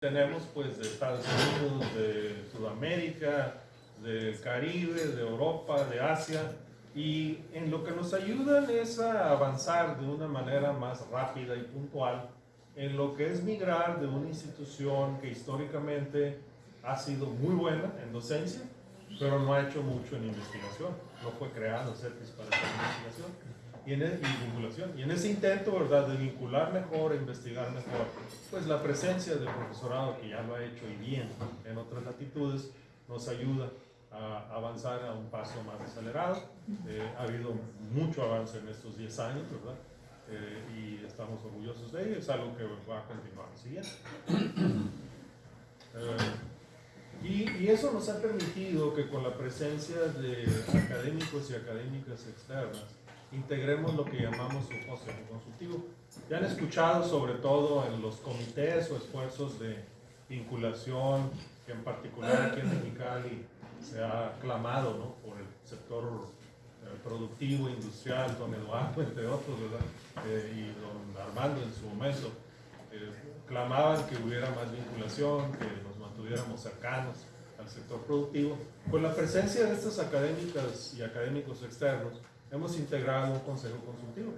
tenemos pues de Estados Unidos, de Sudamérica, del Caribe, de Europa, de Asia, y en lo que nos ayudan es a avanzar de una manera más rápida y puntual en lo que es migrar de una institución que históricamente ha sido muy buena en docencia, pero no ha hecho mucho en investigación. No fue creado CETIS para esa investigación y, en e, y vinculación. Y en ese intento, ¿verdad?, de vincular mejor, investigar mejor, pues la presencia del profesorado que ya lo ha hecho y bien en otras latitudes nos ayuda a avanzar a un paso más acelerado. Eh, ha habido mucho avance en estos 10 años, ¿verdad? Eh, y estamos orgullosos de ello, es algo que va a continuar siguiente. Eh, y, y, eso nos ha permitido que con la presencia de académicos y académicas externas, integremos lo que llamamos consejo consultivo. Ya han escuchado sobre todo en los comités o esfuerzos de vinculación, que en particular aquí en Mexicali se ha clamado ¿no? por el sector eh, productivo, industrial, don Eduardo, entre otros, ¿verdad? Eh, y don Armando en su momento, eh, clamaban que hubiera más vinculación, que nos mantuviéramos cercanos al sector productivo. Con la presencia de estas académicas y académicos externos, hemos integrado un consejo consultivo,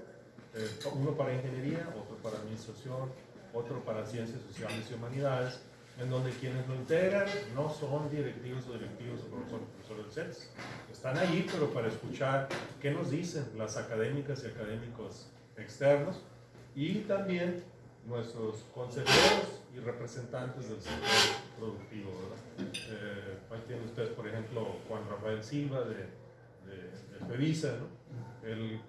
uno para ingeniería, otro para administración, otro para ciencias sociales y humanidades, en donde quienes lo integran no son directivos o directivos o profesores, profesores del CETS. Están allí, pero para escuchar qué nos dicen las académicas y académicos externos y también nuestros consejeros y representantes del sector productivo. Eh, ahí tienen ustedes, por ejemplo, Juan Rafael Silva de, de, de FEVISA, ¿no? Él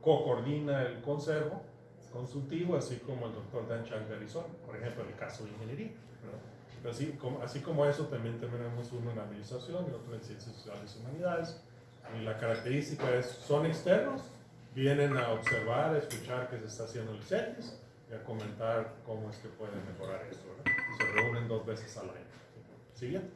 co-coordina el consejo consultivo, así como el doctor Dan Chang Garizón, por ejemplo, el caso de ingeniería. Así como, así como eso, también tenemos uno en administración y otro en ciencias sociales y humanidades. Y la característica es, son externos, vienen a observar, a escuchar qué se está haciendo el CETIS y a comentar cómo es que pueden mejorar esto. Se reúnen dos veces al año. Siguiente.